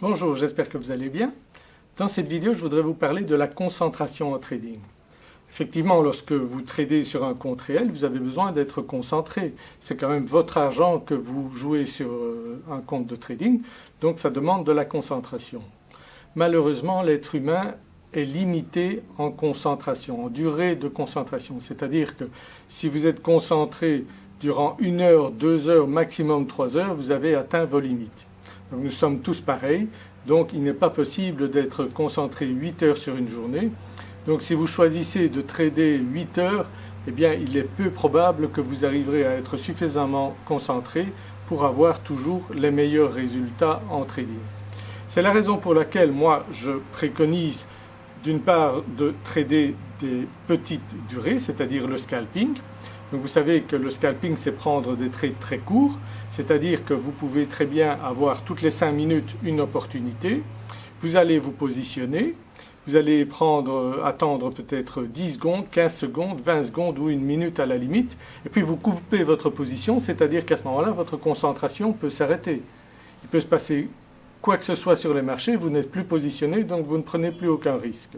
Bonjour, j'espère que vous allez bien. Dans cette vidéo, je voudrais vous parler de la concentration en trading. Effectivement, lorsque vous tradez sur un compte réel, vous avez besoin d'être concentré. C'est quand même votre argent que vous jouez sur euh, un compte de trading, donc ça demande de la concentration. Malheureusement, l'être humain est limité en concentration, en durée de concentration. C'est-à-dire que si vous êtes concentré durant une heure, deux heures, maximum trois heures, vous avez atteint vos limites. Nous sommes tous pareils, donc il n'est pas possible d'être concentré 8 heures sur une journée. Donc si vous choisissez de trader 8 heures, eh bien il est peu probable que vous arriverez à être suffisamment concentré pour avoir toujours les meilleurs résultats en trading. C'est la raison pour laquelle moi je préconise d'une part de trader des petites durées, c'est-à-dire le scalping. Donc vous savez que le scalping c'est prendre des trades très courts, c'est-à-dire que vous pouvez très bien avoir toutes les 5 minutes une opportunité, vous allez vous positionner, vous allez prendre, attendre peut-être 10 secondes, 15 secondes, 20 secondes ou une minute à la limite, et puis vous coupez votre position, c'est-à-dire qu'à ce moment-là votre concentration peut s'arrêter. Il peut se passer quoi que ce soit sur les marchés, vous n'êtes plus positionné donc vous ne prenez plus aucun risque.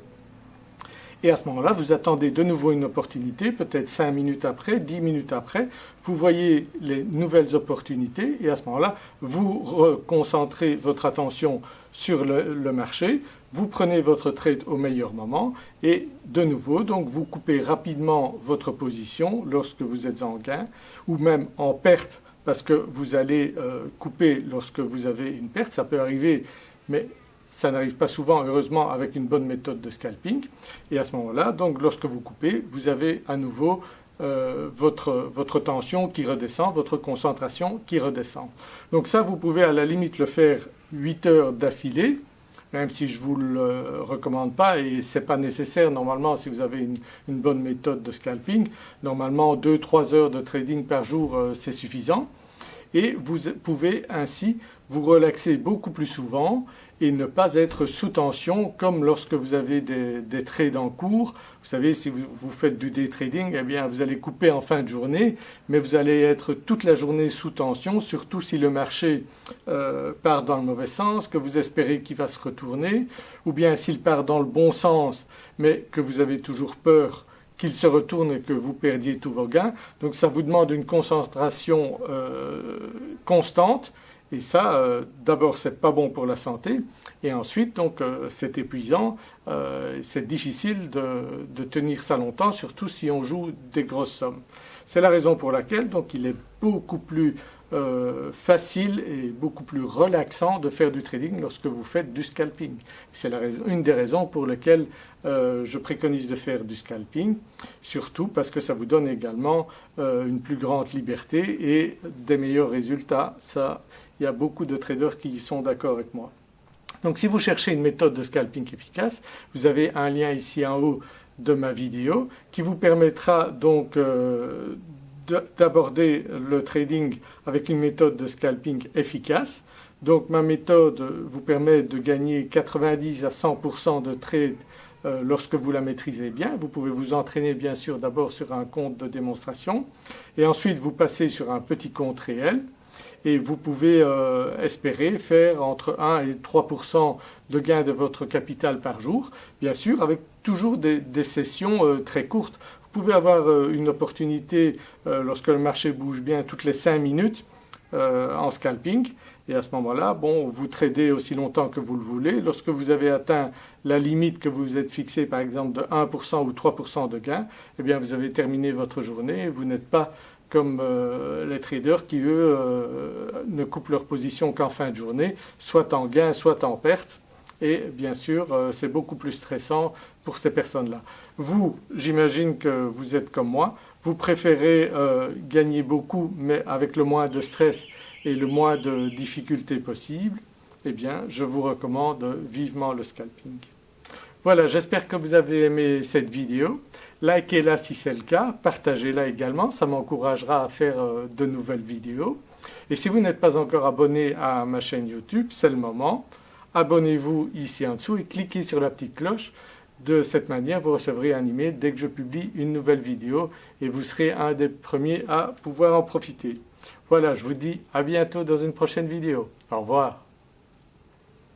Et à ce moment-là, vous attendez de nouveau une opportunité, peut-être 5 minutes après, 10 minutes après, vous voyez les nouvelles opportunités et à ce moment-là, vous reconcentrez votre attention sur le, marché, vous prenez votre trade au meilleur moment et de nouveau donc vous coupez rapidement votre position lorsque vous êtes en gain ou même en perte parce que vous allez euh, couper lorsque vous avez une perte, ça peut arriver, mais ça n'arrive pas souvent heureusement avec une bonne méthode de scalping. Et à ce moment-là, donc lorsque vous coupez, vous avez à nouveau euh, votre, votre tension qui redescend, votre concentration qui redescend. Donc ça vous pouvez à la limite le faire 8 heures d'affilée, même si je ne vous le recommande pas et ce n'est pas nécessaire normalement si vous avez une, bonne méthode de scalping. Normalement 2-3 heures de trading par jour euh, c'est suffisant et vous pouvez ainsi vous relaxer beaucoup plus souvent et ne pas être sous tension comme lorsque vous avez des, trades en cours. Vous savez si vous, faites du day trading, eh bien vous allez couper en fin de journée mais vous allez être toute la journée sous tension surtout si le marché euh, part dans le mauvais sens, que vous espérez qu'il va se retourner ou bien s'il part dans le bon sens mais que vous avez toujours peur qu'il se retourne et que vous perdiez tous vos gains. Donc ça vous demande une concentration euh, constante et ça euh, d'abord c'est pas bon pour la santé et ensuite donc euh, c'est épuisant, c'est difficile de, de, tenir ça longtemps surtout si on joue des grosses sommes. C'est la raison pour laquelle donc il est beaucoup plus euh, facile et beaucoup plus relaxant de faire du trading lorsque vous faites du scalping. C'est une des raisons pour lesquelles euh, je préconise de faire du scalping, surtout parce que ça vous donne également euh, une plus grande liberté et des meilleurs résultats. Ça, il y a beaucoup de traders qui sont d'accord avec moi. Donc si vous cherchez une méthode de scalping efficace, vous avez un lien ici en haut de ma vidéo qui vous permettra donc d'aborder le trading avec une méthode de scalping efficace. Donc ma méthode vous permet de gagner 90 à 100% de trade euh, lorsque vous la maîtrisez bien. Vous pouvez vous entraîner bien sûr d'abord sur un compte de démonstration et ensuite vous passez sur un petit compte réel et vous pouvez euh, espérer faire entre 1 et 3% de gain de votre capital par jour, bien sûr avec toujours des, sessions euh, très courtes. Vous pouvez avoir euh, une opportunité lorsque le marché bouge bien toutes les 5 minutes en scalping et à ce moment-là, bon, vous tradez aussi longtemps que vous le voulez. Lorsque vous avez atteint la limite que vous vous êtes fixée par exemple de 1% ou 3% de gain, eh bien vous avez terminé votre journée, vous n'êtes pas comme les traders qui eux ne coupent leur position qu'en fin de journée, soit en gain, soit en perte et bien sûr euh, c'est beaucoup plus stressant pour ces personnes-là. Vous, j'imagine que vous êtes comme moi, vous préférez euh, gagner beaucoup mais avec le moins de stress et le moins de difficultés possible, eh bien je vous recommande vivement le scalping. Voilà, j'espère que vous avez aimé cette vidéo. Likez-la si c'est le cas, partagez-la également, ça m'encouragera à faire euh, de nouvelles vidéos. Et si vous n'êtes pas encore abonné à ma chaîne YouTube, c'est le moment abonnez-vous ici en dessous et cliquez sur la petite cloche. De cette manière, vous recevrez un email dès que je publie une nouvelle vidéo et vous serez un des premiers à pouvoir en profiter. Voilà, je vous dis à bientôt dans une prochaine vidéo. Au revoir.